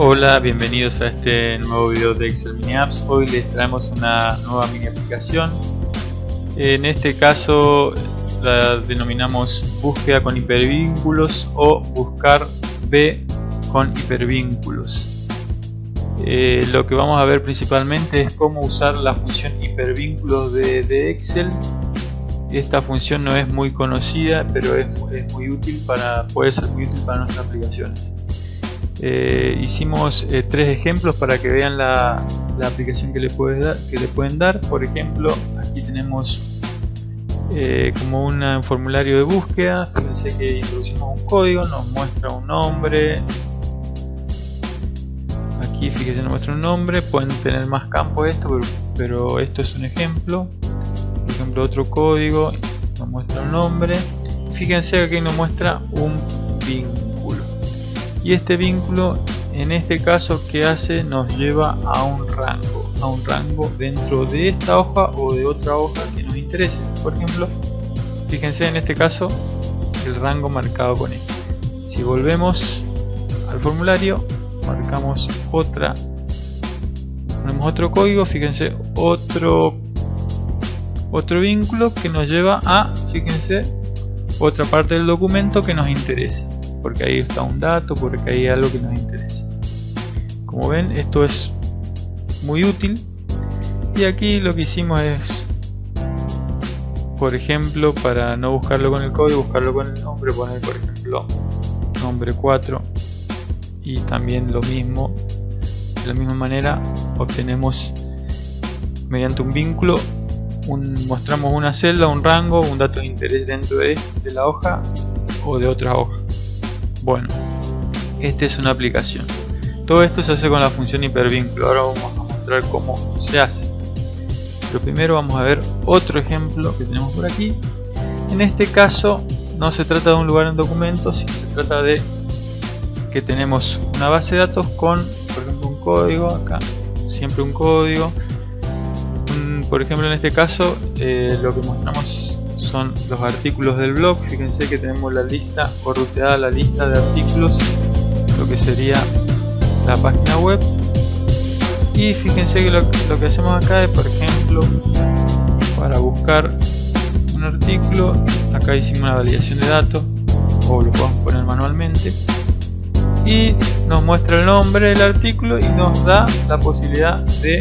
Hola, bienvenidos a este nuevo video de Excel Mini Apps. Hoy les traemos una nueva mini aplicación. En este caso la denominamos búsqueda con hipervínculos o buscar B con hipervínculos. Eh, lo que vamos a ver principalmente es cómo usar la función hipervínculos de, Excel. Esta función no es muy conocida, pero es muy útil para, puede ser muy útil para nuestras aplicaciones. Eh, hicimos eh, tres ejemplos para que vean la, aplicación que le, pueden dar. Por ejemplo, aquí tenemos eh, como un formulario de búsqueda. Fíjense que introducimos un código, nos muestra un nombre. Aquí fíjense nos muestra un nombre. Pueden tener más campos esto, pero, pero esto es un ejemplo. Por ejemplo, otro código nos muestra un nombre. Fíjense que aquí nos muestra un vínculo y este vínculo en este caso que hace nos lleva a un rango a un rango dentro de esta hoja o de otra hoja que nos interese. Por ejemplo fíjense en este caso el rango marcado con E. Si volvemos al formulario marcamos otra ponemos otro código fíjense otro otro vínculo que nos lleva a fíjense otra parte del documento que nos interesa porque ahí está un dato, porque ahí hay algo que nos interesa. Como ven, esto es muy útil. Y aquí lo que hicimos es, por ejemplo, para no buscarlo con el código, buscarlo con el nombre, poner por ejemplo nombre 4 y también lo mismo, de la misma manera obtenemos mediante un vínculo mostramos una celda, un rango, un dato de interés dentro de, de la hoja o de otra hoja. Bueno, esta es una aplicación. Todo esto se hace con la función hipervínculo. Ahora vamos a mostrar cómo se hace. Pero primero vamos a ver otro ejemplo que tenemos por aquí. En este caso no se trata de un lugar en documentos, sino se trata de que tenemos una base de datos con, por ejemplo, un código acá, siempre un código. por ejemplo, en este caso, eh, lo que mostramos son los artículos del blog. Fíjense que tenemos la lista o la lista de artículos lo que sería la página web. Y fíjense que lo, que hacemos acá es por ejemplo para buscar un artículo acá hicimos una validación de datos o lo podemos poner manualmente y nos muestra el nombre del artículo y nos da la posibilidad de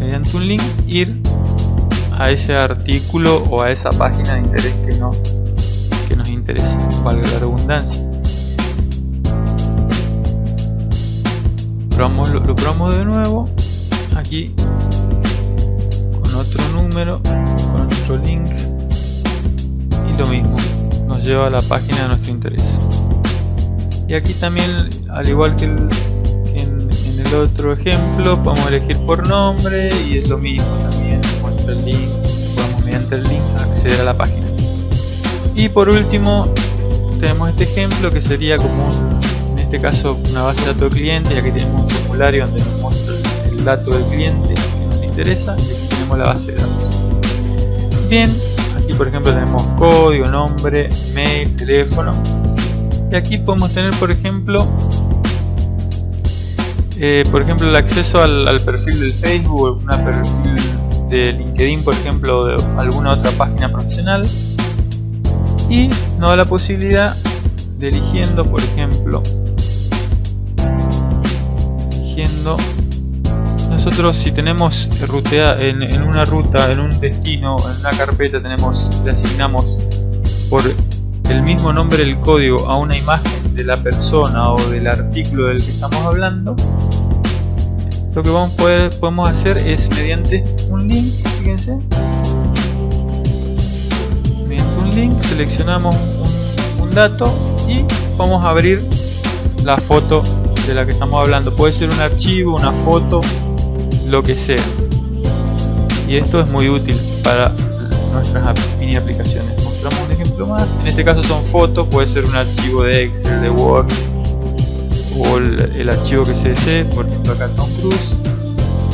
mediante un link ir a ese artículo o a esa página de interés que, no, que nos interesa, valga la redundancia. Probamos, lo, probamos de nuevo aquí con otro número, con otro link y lo mismo, nos lleva a la página de nuestro interés. Y aquí también, al igual que, en, en el otro ejemplo, podemos elegir por nombre y es lo mismo también el link, podemos mediante el link acceder a la página. Y por último tenemos este ejemplo que sería como en este caso una base de datos cliente, ya que tenemos un formulario donde nos muestra el dato del cliente que nos interesa y aquí tenemos la base de datos. Bien, aquí por ejemplo tenemos código, nombre, mail, teléfono y aquí podemos tener por ejemplo eh, por ejemplo el acceso al, al perfil del Facebook, una perfil de LinkedIn, por ejemplo, de alguna otra página profesional. Y nos da la posibilidad de eligiendo, por ejemplo, eligiendo nosotros si tenemos rutea en, en, una ruta, en un destino, en una carpeta tenemos, le asignamos por el mismo nombre del código a una imagen de la persona o del artículo del que estamos hablando lo que vamos poder, podemos hacer es mediante un link, fíjense, mediante un link seleccionamos un, dato y vamos a abrir la foto de la que estamos hablando. Puede ser un archivo, una foto, lo que sea. Y esto es muy útil para nuestras mini aplicaciones. Mostramos un ejemplo más. En este caso son fotos, puede ser un archivo de Excel, de Word, o el, archivo que se desee, por ejemplo acá Tom Cruise,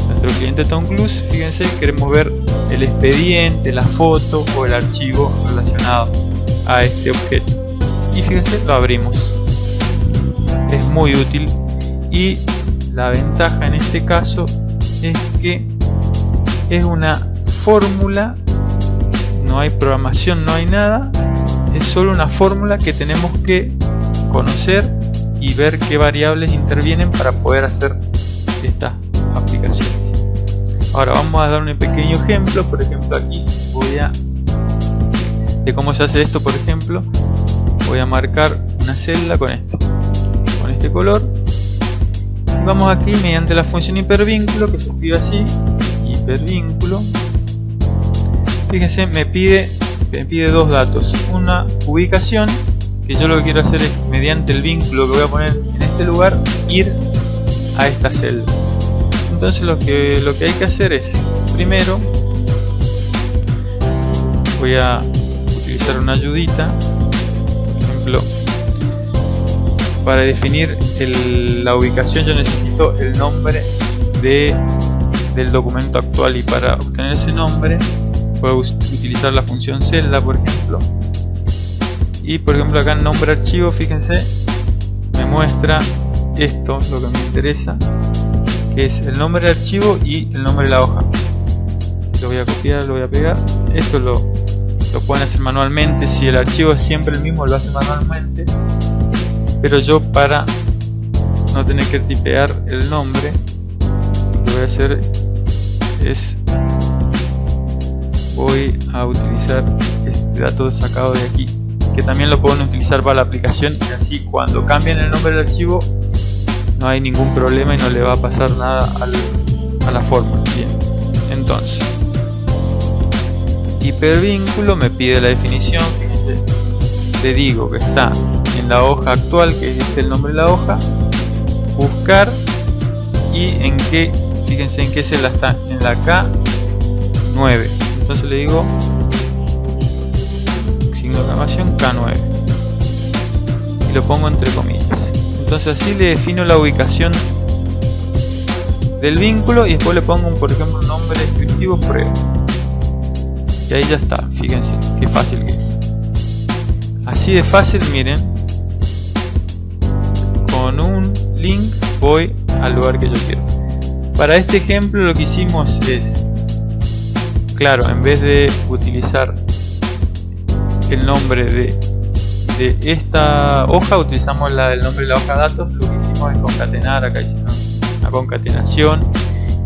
nuestro cliente Tom Cruise, fíjense, queremos ver el expediente, la foto o el archivo relacionado a este objeto. Y fíjense, lo abrimos. Es muy útil y la ventaja en este caso es que es una fórmula no hay programación no hay nada es solo una fórmula que tenemos que conocer y ver qué variables intervienen para poder hacer estas aplicaciones. Ahora vamos a dar un pequeño ejemplo. Por ejemplo aquí voy a de cómo se hace esto por ejemplo voy a marcar una celda con esto con este color. Vamos aquí mediante la función hipervínculo que se escribe así hipervínculo. Fíjense me pide me pide dos datos. Una ubicación que yo lo que quiero hacer es mediante el vínculo que voy a poner en este lugar ir a esta celda. Entonces lo que lo que hay que hacer es primero voy a utilizar una ayudita por ejemplo para definir la ubicación yo necesito el nombre de, del documento actual y para obtener ese nombre puedo utilizar la función celda por ejemplo y por ejemplo acá en nombre archivo fíjense me muestra esto lo que me interesa que es el nombre del archivo y el nombre de la hoja. Lo voy a copiar, lo voy a pegar. Esto lo, lo pueden hacer manualmente. Si el archivo es siempre el mismo lo hace manualmente. Pero yo para no tener que tipear el nombre lo que voy a hacer es voy a utilizar este dato sacado de aquí que también lo pueden utilizar para la aplicación. Y así cuando cambien el nombre del archivo no hay ningún problema y no le va a pasar nada a la fórmula. Bien entonces. Hipervínculo me pide la definición fíjense le digo que está en la hoja actual que es este el nombre de la hoja buscar y en qué fíjense en qué celda está en la K9 entonces le digo exclamación K9 y lo pongo entre comillas. Entonces así le defino la ubicación del vínculo y después le pongo por ejemplo un nombre descriptivo prueba y ahí ya está fíjense qué fácil que es. Así de fácil miren con un link voy al lugar que yo quiero. Para este ejemplo lo que hicimos es claro en vez de utilizar el nombre de, de esta hoja utilizamos la del nombre de la hoja datos lo que hicimos es concatenar acá hicimos una concatenación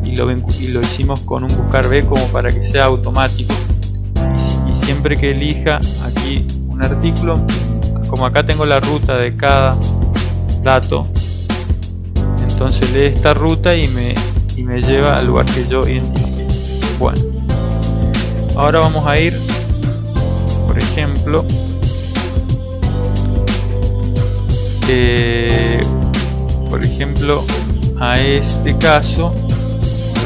y lo, y lo hicimos con un buscar b como para que sea automático. Y, siempre que elija aquí un artículo como acá tengo la ruta de cada dato entonces lee esta ruta y me, y me lleva al lugar que yo identifique. Bueno ahora vamos a ir eh, por ejemplo a este caso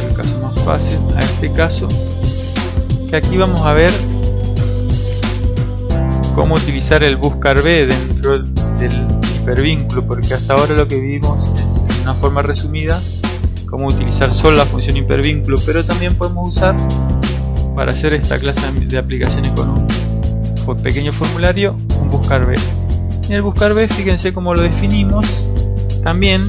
el caso más fácil a este caso que aquí vamos a ver cómo utilizar el buscar B dentro del hipervínculo porque hasta ahora lo que vimos es en una forma resumida cómo utilizar solo la función hipervínculo pero también podemos usar para hacer esta clase de aplicaciones con un pequeño formulario un buscar B. En el buscar B fíjense cómo lo definimos. También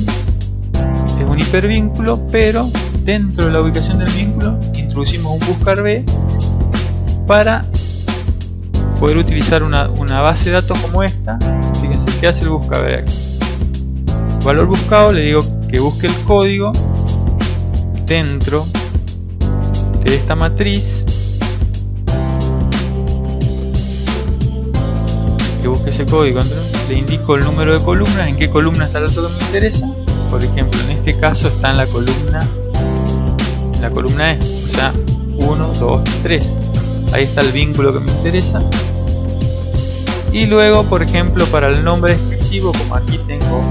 es un hipervínculo pero dentro de la ubicación del vínculo introducimos un buscar B para poder utilizar una, base de datos como esta. Fíjense que hace el buscar aquí valor buscado le digo que busque el código dentro de esta matriz que busque ese código le indico el número de columnas en qué columna está el dato que me interesa. Por ejemplo en este caso está en la columna en la columna E o sea 1, 2, 3 ahí está el vínculo que me interesa. Y luego por ejemplo para el nombre descriptivo como aquí tengo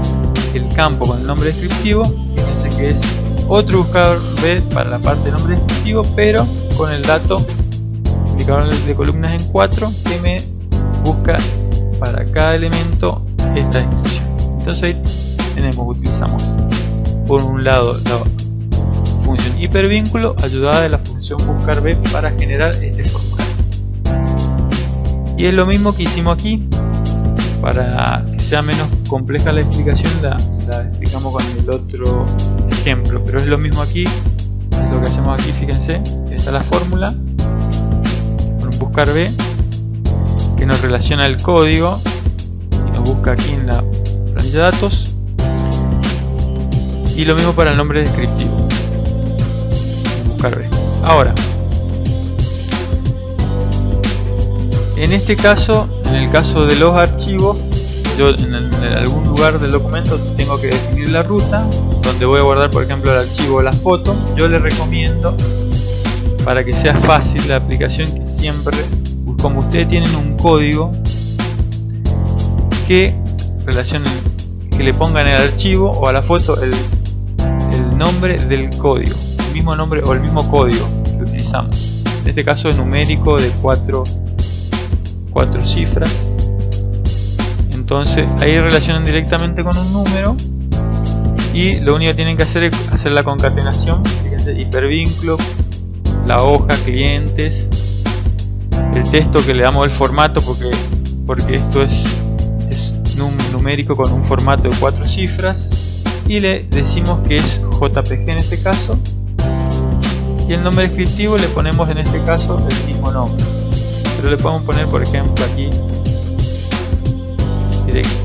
el campo con el nombre descriptivo fíjense que es otro buscador B para la parte de nombre descriptivo pero con el dato indicador de columnas en 4 que me busca para cada elemento esta descripción. Entonces ahí tenemos utilizamos por un lado la función hipervínculo ayudada de la función buscar B para generar este formulario. Y es lo mismo que hicimos aquí para que sea menos compleja la explicación la, explicamos con el otro ejemplo. Pero es lo mismo aquí es lo que hacemos aquí fíjense está la fórmula con buscar B que nos relaciona el código y nos busca aquí en la planilla de datos. Y lo mismo para el nombre descriptivo. Buscar B. Ahora en este caso en el caso de los archivos yo en, algún lugar del documento tengo que definir la ruta donde voy a guardar por ejemplo el archivo o la foto. Yo le recomiendo para que sea fácil la aplicación que siempre como ustedes tienen un código que relacionen que le pongan el archivo o a la foto el, el nombre del código el mismo nombre o el mismo código que utilizamos. En este caso numérico de cuatro, cuatro cifras. Entonces ahí relacionan directamente con un número y lo único que tienen que hacer es hacer la concatenación fíjense hipervínculo la hoja clientes el texto que le damos el formato porque porque esto es, es numérico con un formato de cuatro cifras y le decimos que es JPG en este caso y el nombre descriptivo le ponemos en este caso el mismo nombre. Pero le podemos poner por ejemplo aquí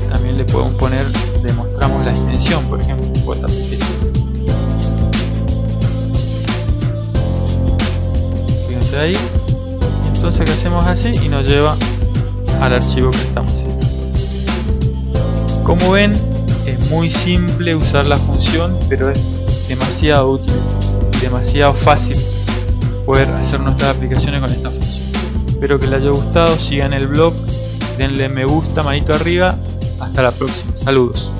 también le podemos poner demostramos la extensión por ejemplo JPG ahí entonces que hacemos así y nos lleva al archivo que estamos haciendo. Como ven es muy simple usar la función pero es demasiado útil demasiado fácil poder hacer nuestras aplicaciones con esta función. Espero que les haya gustado sigan el blog denle me gusta manito arriba hasta la próxima. Saludos